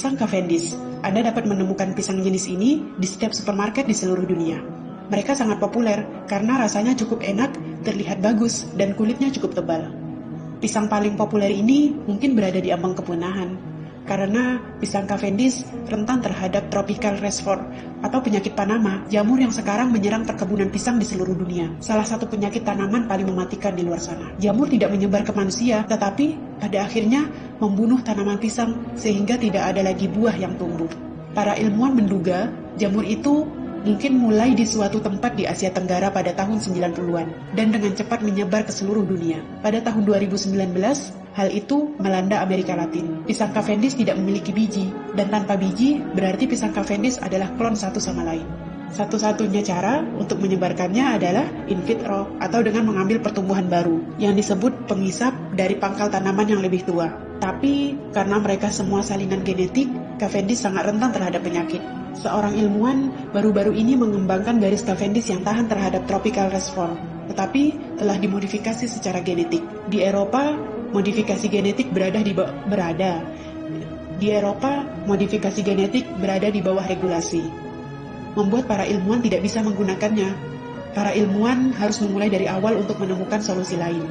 Pisang Cavendish. Anda dapat menemukan pisang jenis ini di setiap supermarket di seluruh dunia. Mereka sangat populer karena rasanya cukup enak, terlihat bagus, dan kulitnya cukup tebal. Pisang paling populer ini mungkin berada di ambang kepunahan, karena pisang Cavendish rentan terhadap tropical resvor atau penyakit Panama, jamur yang sekarang menyerang perkebunan pisang di seluruh dunia. Salah satu penyakit tanaman paling mematikan di luar sana. Jamur tidak menyebar ke manusia, tetapi pada akhirnya membunuh tanaman pisang sehingga tidak ada lagi buah yang tumbuh. Para ilmuwan menduga jamur itu mungkin mulai di suatu tempat di Asia Tenggara pada tahun 90-an dan dengan cepat menyebar ke seluruh dunia. Pada tahun 2019, hal itu melanda Amerika Latin. Pisang Cavendish tidak memiliki biji, dan tanpa biji berarti pisang Cavendish adalah klon satu sama lain. Satu-satunya cara untuk menyebarkannya adalah in vitro atau dengan mengambil pertumbuhan baru yang disebut pengisap dari pangkal tanaman yang lebih tua. Tapi karena mereka semua salinan genetik, Cavendish sangat rentan terhadap penyakit. Seorang ilmuwan baru-baru ini mengembangkan garis Cavendish yang tahan terhadap tropical resvor, tetapi telah dimodifikasi secara genetik. Di Eropa, modifikasi genetik berada di berada di Eropa, modifikasi genetik berada di bawah regulasi membuat para ilmuwan tidak bisa menggunakannya. Para ilmuwan harus memulai dari awal untuk menemukan solusi lain.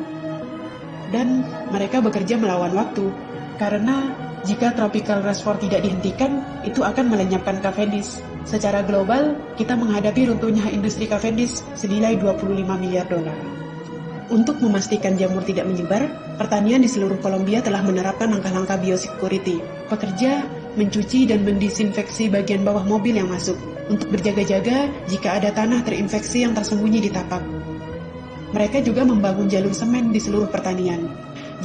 Dan mereka bekerja melawan waktu, karena jika tropical resvor tidak dihentikan, itu akan melenyapkan Cavendish. Secara global, kita menghadapi runtuhnya industri Cavendish senilai 25 miliar dolar. Untuk memastikan jamur tidak menyebar, pertanian di seluruh Kolombia telah menerapkan langkah-langkah biosecurity. Pekerja mencuci dan mendisinfeksi bagian bawah mobil yang masuk, untuk berjaga-jaga jika ada tanah terinfeksi yang tersembunyi di tapak. Mereka juga membangun jalur semen di seluruh pertanian.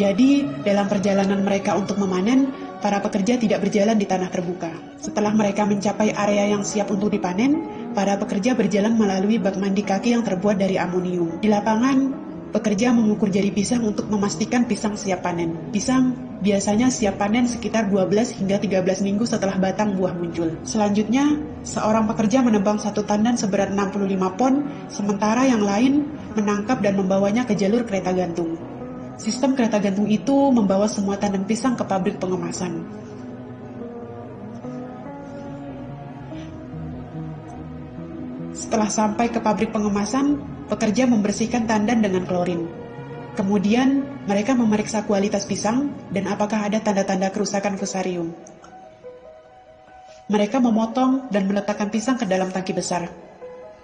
Jadi, dalam perjalanan mereka untuk memanen, para pekerja tidak berjalan di tanah terbuka. Setelah mereka mencapai area yang siap untuk dipanen, para pekerja berjalan melalui bak mandi kaki yang terbuat dari amonium. Di lapangan, pekerja mengukur jari pisang untuk memastikan pisang siap panen. Pisang biasanya siap panen sekitar 12 hingga 13 minggu setelah batang buah muncul. Selanjutnya, seorang pekerja menebang satu tandan seberat 65 pon, sementara yang lain menangkap dan membawanya ke jalur kereta gantung. Sistem kereta gantung itu membawa semua tandan pisang ke pabrik pengemasan. Setelah sampai ke pabrik pengemasan, pekerja membersihkan tandan dengan klorin. Kemudian, mereka memeriksa kualitas pisang dan apakah ada tanda-tanda kerusakan fusarium. Mereka memotong dan meletakkan pisang ke dalam tangki besar.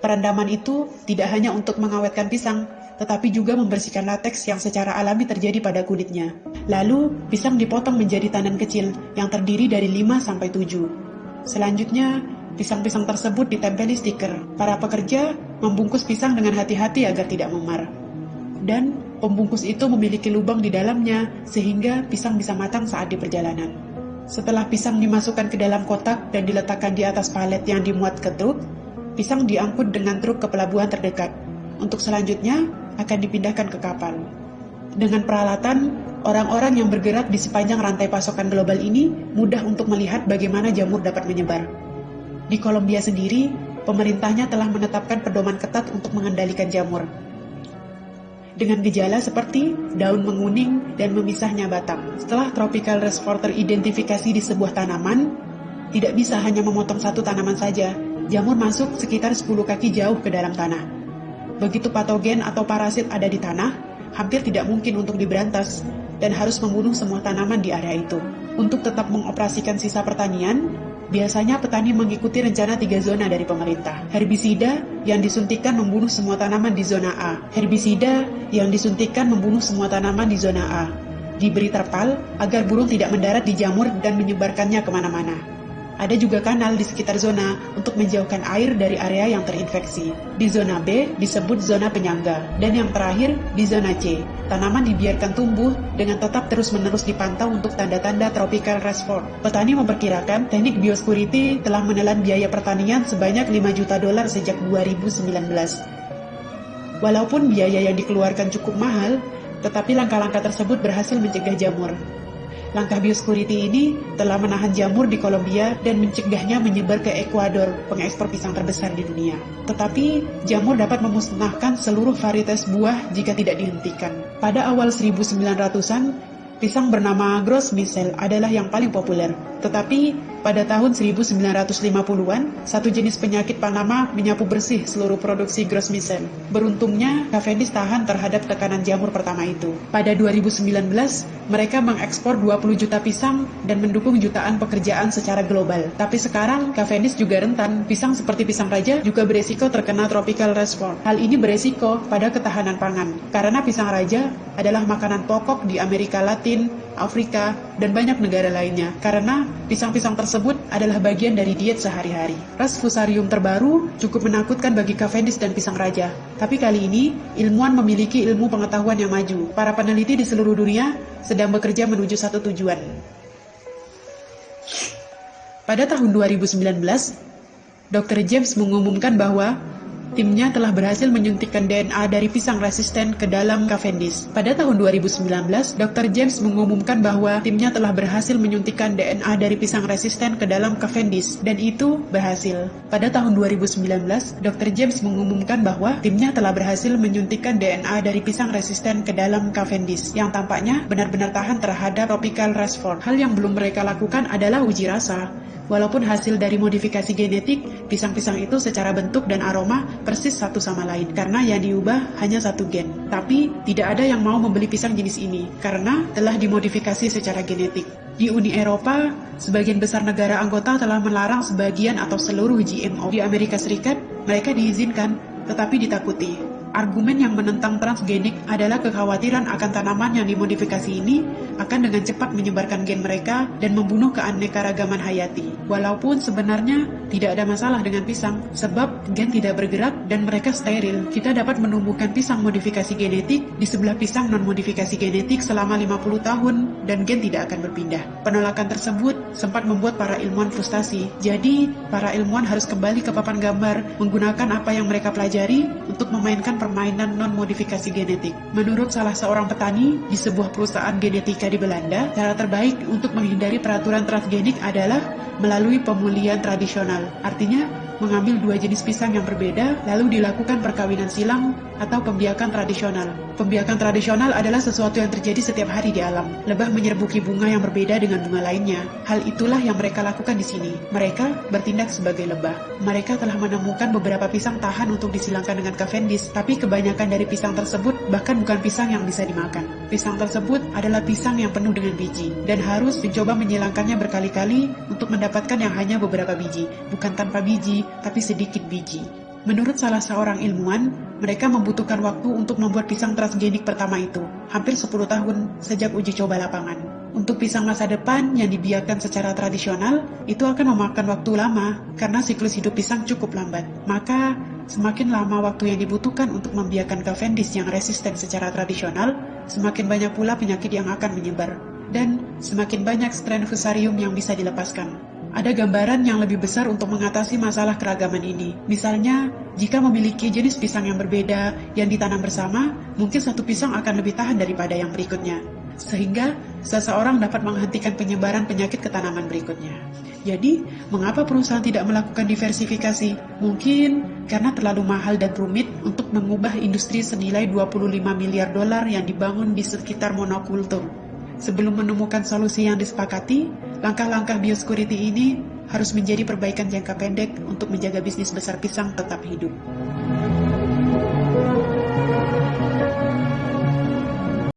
Perendaman itu tidak hanya untuk mengawetkan pisang, tetapi juga membersihkan lateks yang secara alami terjadi pada kulitnya. Lalu, pisang dipotong menjadi tandan kecil yang terdiri dari 5 sampai 7. Selanjutnya, pisang-pisang tersebut ditempeli stiker. Para pekerja membungkus pisang dengan hati-hati agar tidak memar. Dan Pembungkus itu memiliki lubang di dalamnya sehingga pisang bisa matang saat di perjalanan. Setelah pisang dimasukkan ke dalam kotak dan diletakkan di atas palet yang dimuat ke truk, pisang diangkut dengan truk ke pelabuhan terdekat. Untuk selanjutnya akan dipindahkan ke kapal. Dengan peralatan, orang-orang yang bergerak di sepanjang rantai pasokan global ini mudah untuk melihat bagaimana jamur dapat menyebar. Di Kolombia sendiri, pemerintahnya telah menetapkan pedoman ketat untuk mengendalikan jamur dengan gejala seperti daun menguning dan memisahnya batang. Setelah tropical resvor teridentifikasi di sebuah tanaman, tidak bisa hanya memotong satu tanaman saja, jamur masuk sekitar 10 kaki jauh ke dalam tanah. Begitu patogen atau parasit ada di tanah, hampir tidak mungkin untuk diberantas dan harus membunuh semua tanaman di area itu. Untuk tetap mengoperasikan sisa pertanian, Biasanya petani mengikuti rencana tiga zona dari pemerintah. Herbisida yang disuntikan membunuh semua tanaman di zona A. Herbisida yang disuntikan membunuh semua tanaman di zona A. Diberi terpal agar burung tidak mendarat di jamur dan menyebarkannya ke mana-mana. Ada juga kanal di sekitar zona untuk menjauhkan air dari area yang terinfeksi. Di zona B disebut zona penyangga. Dan yang terakhir, di zona C, tanaman dibiarkan tumbuh dengan tetap terus-menerus dipantau untuk tanda-tanda tropical resvor. Petani memperkirakan teknik biosecurity telah menelan biaya pertanian sebanyak 5 juta dolar sejak 2019. Walaupun biaya yang dikeluarkan cukup mahal, tetapi langkah-langkah tersebut berhasil mencegah jamur. Langkah biosecurity ini telah menahan jamur di Kolombia dan mencegahnya menyebar ke Ekuador, pengekspor pisang terbesar di dunia. Tetapi, jamur dapat memusnahkan seluruh varietas buah jika tidak dihentikan. Pada awal 1900-an, pisang bernama Gros Michel adalah yang paling populer. Tetapi pada tahun 1950-an, satu jenis penyakit Panama menyapu bersih seluruh produksi Grossmisen. Beruntungnya, Cavendish tahan terhadap tekanan jamur pertama itu. Pada 2019, mereka mengekspor 20 juta pisang dan mendukung jutaan pekerjaan secara global. Tapi sekarang, Cavendish juga rentan. Pisang seperti pisang raja juga beresiko terkena tropical rainfall. Hal ini beresiko pada ketahanan pangan, karena pisang raja adalah makanan pokok di Amerika Latin, Afrika, dan banyak negara lainnya. Karena pisang-pisang tersebut adalah bagian dari diet sehari-hari. Ras fusarium terbaru cukup menakutkan bagi Cavendish dan pisang raja. Tapi kali ini, ilmuwan memiliki ilmu pengetahuan yang maju. Para peneliti di seluruh dunia sedang bekerja menuju satu tujuan. Pada tahun 2019, Dr. James mengumumkan bahwa Timnya telah berhasil menyuntikkan DNA dari pisang resisten ke dalam Cavendish. Pada tahun 2019, Dr. James mengumumkan bahwa timnya telah berhasil menyuntikkan DNA dari pisang resisten ke dalam Cavendish, dan itu berhasil. Pada tahun 2019, Dr. James mengumumkan bahwa timnya telah berhasil menyuntikkan DNA dari pisang resisten ke dalam Cavendish, yang tampaknya benar-benar tahan terhadap tropical rainfall. Hal yang belum mereka lakukan adalah uji rasa. Walaupun hasil dari modifikasi genetik, pisang-pisang itu secara bentuk dan aroma persis satu sama lain karena yang diubah hanya satu gen. Tapi tidak ada yang mau membeli pisang jenis ini karena telah dimodifikasi secara genetik. Di Uni Eropa, sebagian besar negara anggota telah melarang sebagian atau seluruh GMO. Di Amerika Serikat, mereka diizinkan tetapi ditakuti. Argumen yang menentang transgenik adalah kekhawatiran akan tanaman yang dimodifikasi ini akan dengan cepat menyebarkan gen mereka dan membunuh keanekaragaman hayati. Walaupun sebenarnya tidak ada masalah dengan pisang, sebab gen tidak bergerak dan mereka steril. Kita dapat menumbuhkan pisang modifikasi genetik di sebelah pisang non-modifikasi genetik selama 50 tahun dan gen tidak akan berpindah. Penolakan tersebut sempat membuat para ilmuwan frustasi. Jadi, para ilmuwan harus kembali ke papan gambar menggunakan apa yang mereka pelajari untuk memainkan permainan non-modifikasi genetik. Menurut salah seorang petani di sebuah perusahaan genetika di Belanda, cara terbaik untuk menghindari peraturan transgenik adalah melalui pemulihan tradisional. Artinya, mengambil dua jenis pisang yang berbeda, lalu dilakukan perkawinan silang atau pembiakan tradisional. Pembiakan tradisional adalah sesuatu yang terjadi setiap hari di alam. Lebah menyerbuki bunga yang berbeda dengan bunga lainnya. Hal itulah yang mereka lakukan di sini. Mereka bertindak sebagai lebah. Mereka telah menemukan beberapa pisang tahan untuk disilangkan dengan Cavendish, tapi kebanyakan dari pisang tersebut bahkan bukan pisang yang bisa dimakan. Pisang tersebut adalah pisang yang penuh dengan biji, dan harus mencoba menyilangkannya berkali-kali untuk mendapatkan yang hanya beberapa biji, bukan tanpa biji, tapi sedikit biji. Menurut salah seorang ilmuwan, mereka membutuhkan waktu untuk membuat pisang transgenik pertama itu, hampir 10 tahun sejak uji coba lapangan. Untuk pisang masa depan yang dibiarkan secara tradisional, itu akan memakan waktu lama karena siklus hidup pisang cukup lambat. Maka, semakin lama waktu yang dibutuhkan untuk membiarkan Cavendish yang resisten secara tradisional, semakin banyak pula penyakit yang akan menyebar. Dan semakin banyak strain fusarium yang bisa dilepaskan. Ada gambaran yang lebih besar untuk mengatasi masalah keragaman ini. Misalnya, jika memiliki jenis pisang yang berbeda yang ditanam bersama, mungkin satu pisang akan lebih tahan daripada yang berikutnya. Sehingga, seseorang dapat menghentikan penyebaran penyakit ke tanaman berikutnya. Jadi, mengapa perusahaan tidak melakukan diversifikasi? Mungkin karena terlalu mahal dan rumit untuk mengubah industri senilai 25 miliar dolar yang dibangun di sekitar monokultur. Sebelum menemukan solusi yang disepakati, langkah-langkah biosecurity ini harus menjadi perbaikan jangka pendek untuk menjaga bisnis besar pisang tetap hidup.